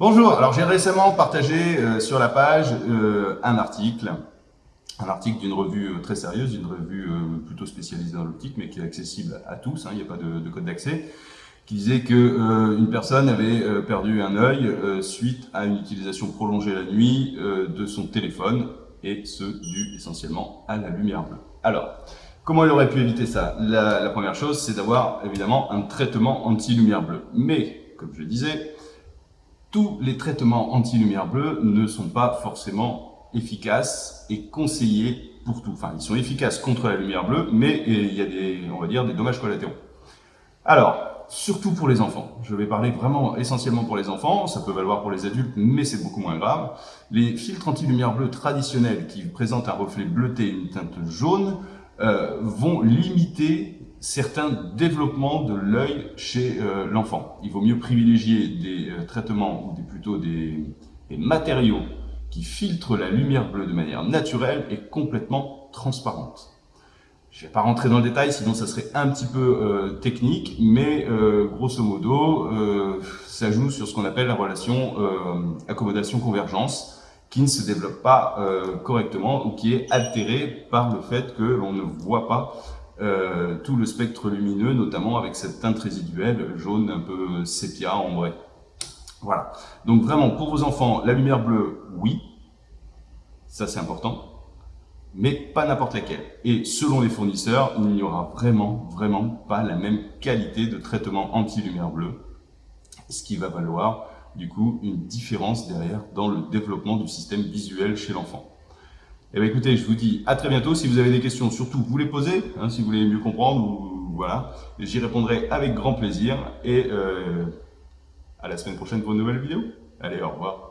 Bonjour, alors j'ai récemment partagé euh, sur la page euh, un article, un article d'une revue euh, très sérieuse, d'une revue plutôt spécialisée dans l'optique, mais qui est accessible à tous, hein, il n'y a pas de, de code d'accès, qui disait que une personne avait perdu un œil suite à une utilisation prolongée la nuit de son téléphone, et ce, dû essentiellement à la lumière bleue. Alors, comment il aurait pu éviter ça? La, la première chose, c'est d'avoir évidemment un traitement anti-lumière bleue. Mais, comme je le disais, tous les traitements anti-lumière bleue ne sont pas forcément efficaces et conseillés pour tout. Enfin, ils sont efficaces contre la lumière bleue, mais il y a des, on va dire, des dommages collatéraux. Alors, surtout pour les enfants. Je vais parler vraiment essentiellement pour les enfants, ça peut valoir pour les adultes, mais c'est beaucoup moins grave. Les filtres anti-lumière bleue traditionnels qui présentent un reflet bleuté et une teinte jaune euh, vont limiter certains développements de l'œil chez euh, l'enfant. Il vaut mieux privilégier des euh, traitements ou plutôt des, matériaux qui filtrent la lumière bleue de manière naturelle et complètement transparente. Je ne vais pas rentrer dans le détail, sinon ça serait un petit peu euh, technique, mais grosso modo, ça joue sur ce qu'on appelle la relation accommodation-convergence, qui ne se développe pas correctement ou qui est altérée par le fait que l'on ne voit pas euh, tout le spectre lumineux, notamment avec cette teinte résiduelle jaune un peu sépia, ambré. Voilà. Donc vraiment, pour vos enfants, la lumière bleue, oui, ça c'est important, mais pas n'importe laquelle. Et selon les fournisseurs, il n'y aura vraiment, vraiment pas la même qualité de traitement anti-lumière bleue, ce qui va valoir du coup une différence derrière dans le développement du système visuel chez l'enfant. Eh bien, écoutez, je vous dis à très bientôt. Si vous avez des questions, surtout, vous les posez, hein, si vous voulez mieux comprendre, ou, voilà. J'y répondrai avec grand plaisir. Et euh, à la semaine prochaine pour une nouvelle vidéo. Allez, au revoir.